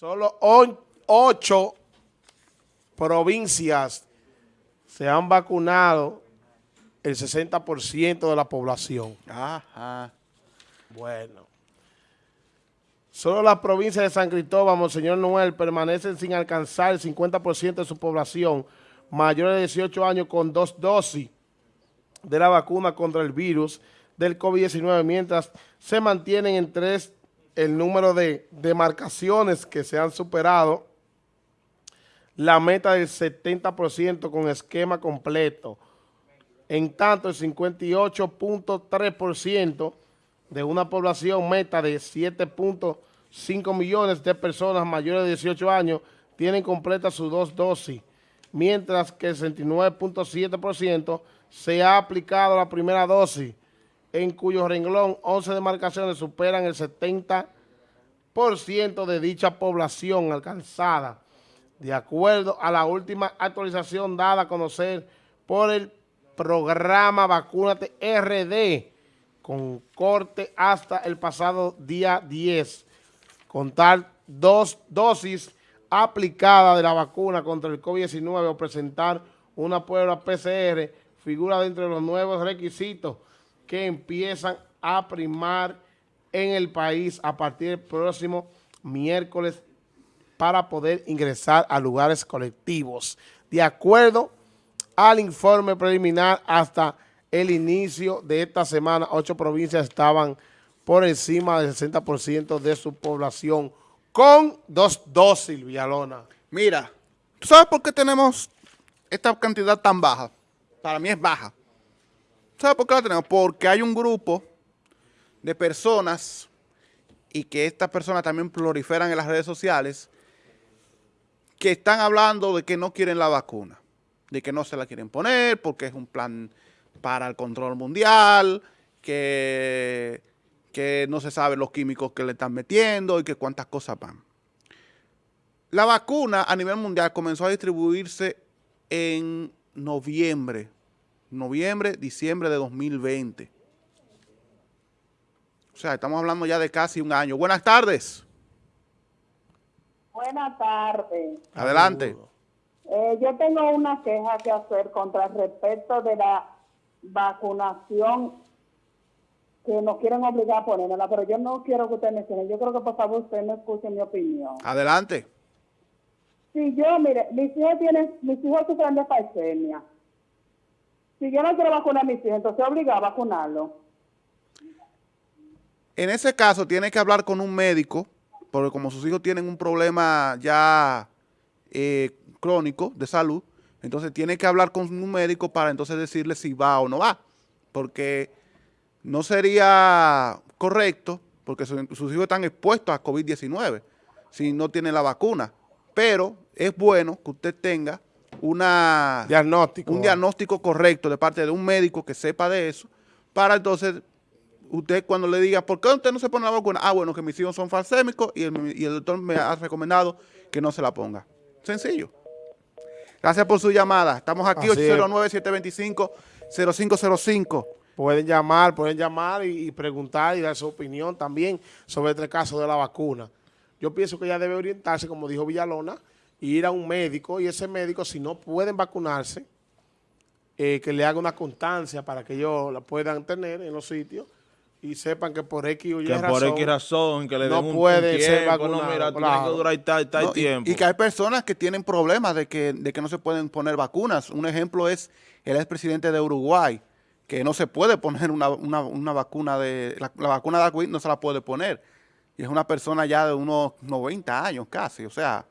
Solo ocho provincias se han vacunado el 60% de la población. Ajá. Bueno. Solo las provincias de San Cristóbal, Monseñor Noel, permanecen sin alcanzar el 50% de su población mayor de 18 años con dos dosis de la vacuna contra el virus del COVID-19, mientras se mantienen en tres el número de demarcaciones que se han superado la meta del 70% con esquema completo. En tanto, el 58.3% de una población meta de 7.5 millones de personas mayores de 18 años tienen completa sus dos dosis, mientras que el 69.7% se ha aplicado la primera dosis, en cuyo renglón 11 demarcaciones superan el 70% de dicha población alcanzada, de acuerdo a la última actualización dada a conocer por el programa Vacúnate RD, con corte hasta el pasado día 10, con tal dos dosis aplicadas de la vacuna contra el COVID-19 o presentar una prueba PCR figura dentro de los nuevos requisitos que empiezan a primar en el país a partir del próximo miércoles para poder ingresar a lugares colectivos. De acuerdo al informe preliminar, hasta el inicio de esta semana, ocho provincias estaban por encima del 60% de su población con dos dosis, Villalona. Mira, ¿tú sabes por qué tenemos esta cantidad tan baja? Para mí es baja. ¿Sabes por qué la tenemos? Porque hay un grupo de personas y que estas personas también proliferan en las redes sociales que están hablando de que no quieren la vacuna, de que no se la quieren poner porque es un plan para el control mundial, que, que no se sabe los químicos que le están metiendo y que cuántas cosas van. La vacuna a nivel mundial comenzó a distribuirse en noviembre noviembre, diciembre de 2020. O sea, estamos hablando ya de casi un año. Buenas tardes. Buenas tardes. Adelante. Eh, yo tengo una queja que hacer contra respecto de la vacunación que nos quieren obligar a ponérmela, pero yo no quiero que usted me siga. Yo creo que por favor usted me escuche mi opinión. Adelante. Sí, yo, mire, mis hijos tienen, mis hijos sufren de falsemia si yo no quiero vacunar a mis hijos, entonces obliga a vacunarlo. En ese caso, tiene que hablar con un médico, porque como sus hijos tienen un problema ya eh, crónico de salud, entonces tiene que hablar con un médico para entonces decirle si va o no va, porque no sería correcto, porque sus hijos están expuestos a COVID-19 si no tienen la vacuna, pero es bueno que usted tenga una, diagnóstico, un diagnóstico correcto de parte de un médico que sepa de eso, para entonces usted cuando le diga, ¿por qué usted no se pone la vacuna? Ah, bueno, que mis hijos son falsémicos y el, doctor me ha recomendado que no se la ponga. Sencillo. Gracias por su llamada. Estamos aquí, 809-725-0505. Pueden llamar, pueden llamar y, preguntar y dar su opinión también sobre este caso de la vacuna. Yo pienso que ya debe orientarse, como dijo Villalona, ir a un médico y ese médico, si no pueden vacunarse, eh, que le haga una constancia para que ellos la puedan tener en los sitios y sepan que por X o Y que por X razón, que le den no puede ser vacunado. No, mira, tiene que durar tal, tal tiempo. Y, que hay personas que tienen problemas de que, de que no se pueden poner vacunas. Un ejemplo es el expresidente de Uruguay, que no se puede poner una, una, vacuna de... La, vacuna de la COVID no se la puede poner. Y es una persona ya de unos 90 años casi, o sea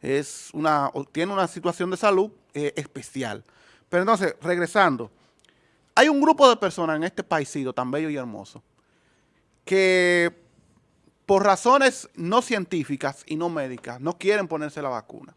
es una, tiene una situación de salud eh, especial. Pero entonces, regresando, hay un grupo de personas en este paísito tan bello y hermoso que por razones no científicas y no médicas no quieren ponerse la vacuna.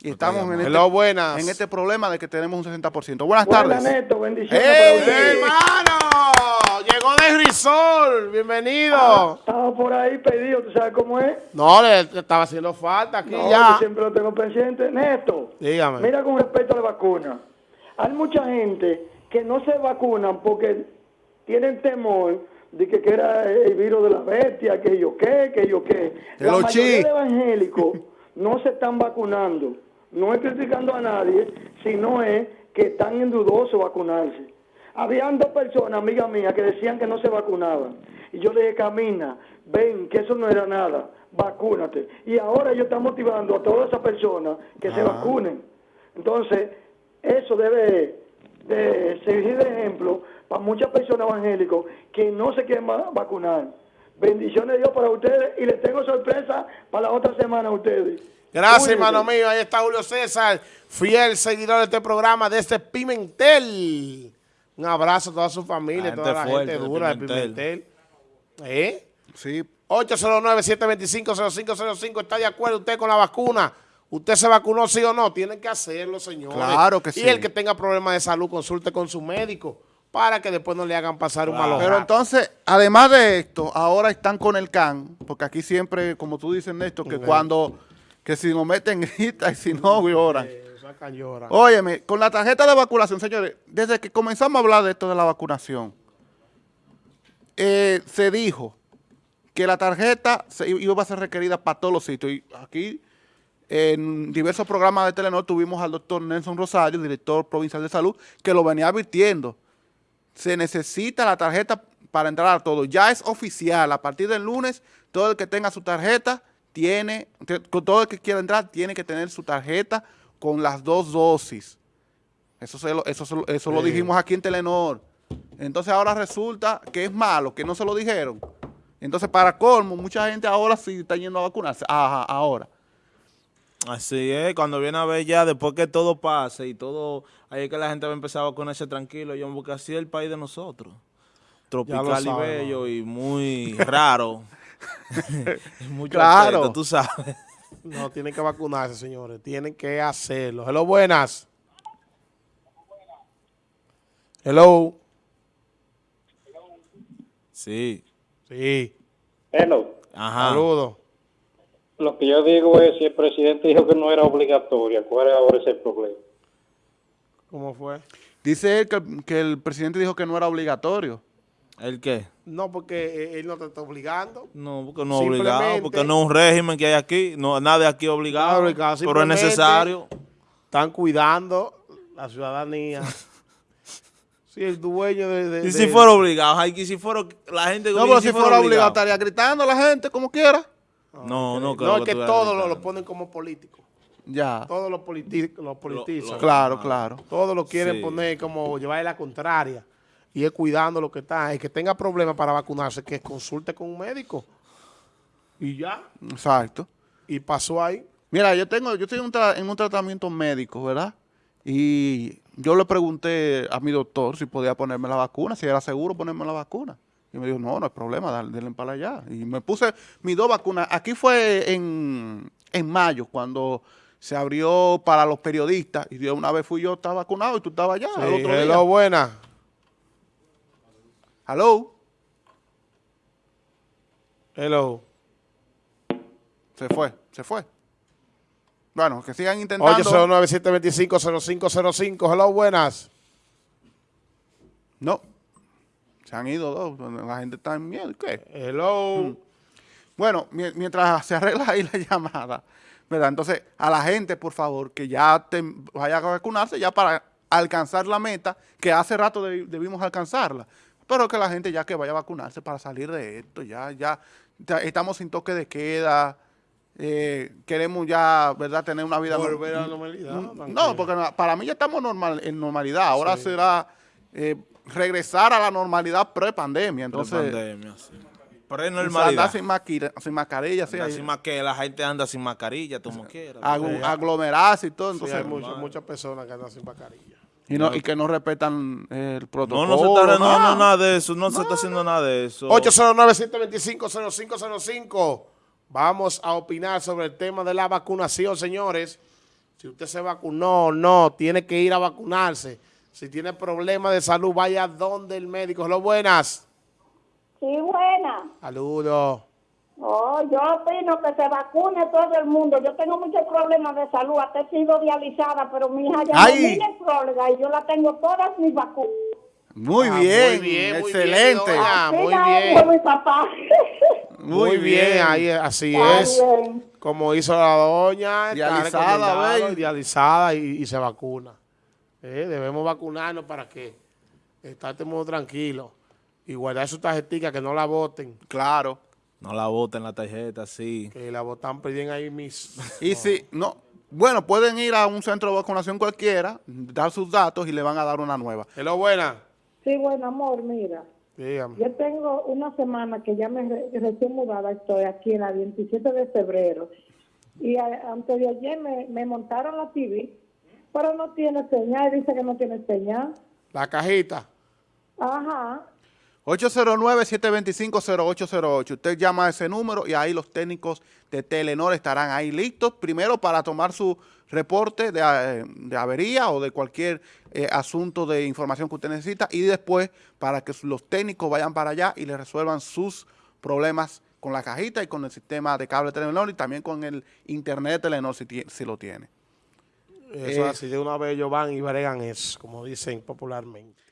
Y estamos en este, en este, problema de que tenemos un 60%. Buenas tardes. Neto, bendiciones. ¡Hey, hermano! Llegó de Risol, bienvenido. Ah, estaba por ahí pedido, ¿tú sabes cómo es? No, le, estaba haciendo falta aquí ya. Yo siempre lo tengo pendiente. Neto, dígame. Mira con respecto a la vacuna. Hay mucha gente que no se vacunan porque tienen temor de que, era el virus de la bestia, que yo qué, que yo qué. La mayoría de evangélicos no se están vacunando. No es criticando a nadie, sino es que están en dudoso vacunarse. Habían dos personas, amigas mías, que decían que no se vacunaban. Y yo le dije, camina, ven, que eso no era nada, vacúnate. Y ahora ellos están motivando a todas esas personas que se vacunen. Entonces, eso debe de servir de ejemplo para muchas personas evangélicas que no se quieren va- vacunar. Bendiciones de Dios para ustedes y les tengo sorpresa para la otra semana a ustedes. Gracias, hermano mío. Ahí está Julio César, fiel seguidor de este programa desde Pimentel. Un abrazo a toda su familia, La toda la gente fuerte gente de dura de Pimentel. Pimentel. ¿Eh? Sí, 809-725-0505. ¿Está de acuerdo usted con la vacuna? ¿Usted se vacunó sí o no? Tienen que hacerlo, señores. Claro que Y sí. el que tenga problemas de salud, consulte con su médico para que después no le hagan pasar un malo Pero entonces, además de esto, ahora están con el CAN, porque aquí siempre, como tú dices, Néstor, que cuando, que si nos meten grita y si no, lloran. Eh, Óyeme, con la tarjeta de vacunación, señores, desde que comenzamos a hablar de esto de la vacunación, eh, se dijo que la tarjeta iba a ser requerida para todos los sitios. Y aquí, en diversos programas de Telenor, tuvimos al doctor Nelson Rosario, director provincial de salud, que lo venía advirtiendo. Se necesita la tarjeta para entrar a todo. Ya es oficial. A partir del lunes, todo el que tenga su tarjeta tiene, todo el que quiera entrar, tiene que tener su tarjeta con las dos dosis. Eso, se lo, eso, se lo- eso lo dijimos aquí en Telenor. Entonces ahora resulta que es malo, que no se lo dijeron. Entonces, para colmo, mucha gente ahora sí está yendo a vacunarse. Ajá, ahora. Así es, cuando viene a ver ya, después que todo pase y todo, ahí es que la gente va a empezar a vacunarse tranquilo, yo porque así es el país de nosotros. Tropical y bello y muy raro. Es mucho Claro. tú sabes. No, tienen que vacunarse, señores. Tienen que hacerlo. Hello, buenas. Hello. Sí. Sí. Hello. Ajá. Saludos. Lo que yo digo es, si el presidente dijo que no era obligatoria, ¿cuál es ahora ese problema? ¿Cómo fue? Dice él que, que el presidente dijo que no era obligatorio. ¿El qué? No, porque eh, él no te está obligando. No, porque no es obligado, porque no es un régimen que hay aquí, no, nada de aquí es obligado, obligado, pero es necesario. Están cuidando la ciudadanía. Sí, el dueño de... de- Y si fuera obligado, que si fuera la gente... No, y pero si fuera obligado, obligado. estaría gritando a la gente como quiera. No, no, No, es tú que eres todos lo, ponen como político. Ya. Todos los, politi los politizan. lo- Claro, claro. Todos lo quieren Sí. poner como llevar la contraria. Y es cuidando lo que está. El que tenga problemas para vacunarse, que consulte con un médico. Y ya. Exacto. Y pasó ahí. Mira, yo tengo, yo estoy en un, tra- en un tratamiento médico, ¿verdad? Y yo le pregunté a mi doctor si podía ponerme la vacuna, si era seguro ponerme la vacuna. Y me dijo, no, no hay problema, dale, denle para allá. Y me puse mis dos vacunas. Aquí fue en, en mayo, cuando se abrió para los periodistas. Y de una vez fui yo, estaba vacunado y tú estabas allá. al Sí, hello, buena. Hello. Hello. Se fue, se fue. Bueno, que sigan intentando. 809-725-0505. Hello, buenas. No. Se han ido dos. La gente está en miedo. ¿Qué? Hello. Bueno, mi- mientras se arregla ahí la llamada, ¿verdad? Entonces, a la gente, por favor, que ya te vaya a vacunarse ya para alcanzar la meta, que hace rato debi- debimos alcanzarla. Pero que la gente ya que vaya a vacunarse para salir de esto, ya, ya, ya estamos sin toque de queda, eh, queremos ya, ¿verdad?, tener una vida... Volver a la norm- normalidad. No, tranquilo. porque para mí ya estamos normal, en normalidad. Ahora Sí. será eh, regresar a la normalidad pre-pandemia. Entonces, Pre-pandemia, sí. andar Pre-normalidad. sin, maquira- sin mascarilla, sí, sin que la gente anda sin mascarilla, como quiera. aglu- Sí, aglomerarse y todo. Sí, Entonces, hay muchas, muchas personas que andan sin mascarilla. Y, no, y que no respetan el No, protocolo. no se está, no, nada. no, nada de eso, no, se está haciendo nada de eso. 809-725-0505. Vamos a opinar sobre el tema de la vacunación, señores. Si usted se vacunó o no, tiene que ir a vacunarse. Si tiene problemas de salud, vaya donde el médico. Lo buenas. Sí, buena. Saludos. Oh, yo opino que se vacune todo el mundo. Yo tengo muchos problemas de salud, hasta he sido dializada, pero mi hija ya Ay. no tiene próloga y yo la tengo todas mis vacunas. Muy Ah, bien, muy bien, muy excelente. bien, doña. Ah, Así muy bien. hago, mi papá. Muy, bien. ahí así Está es. bien. Como hizo la doña, Dializada, dializada y, y se vacuna. Eh, debemos vacunarnos para que estemos tranquilos y guardar su tarjetita, que no la voten, Claro. No la boten la tarjeta, sí. que la votan piden ahí mis... Y si, no, bueno, pueden ir a un centro de vacunación cualquiera, dar sus datos y le van a dar una nueva. Hello, buena. Sí, bueno, amor, mira. Dígame. Yo tengo una semana que ya me re- recién mudada estoy aquí en la 27 de febrero. Y a- antes de ayer me, me montaron la TV, pero no tiene señal, dice que no tiene señal. La cajita. Ajá. 809-725-0808. Usted llama a ese número y ahí los técnicos de Telenor estarán ahí listos, primero para tomar su reporte de, eh, de avería o de cualquier eh, asunto de información que usted necesita y después para que los técnicos vayan para allá y le resuelvan sus problemas con la cajita y con el sistema de cable Telenor y también con el internet de Telenor si, si lo tiene. Eso Eh, así, de una vez ellos van y bregan eso, como dicen popularmente.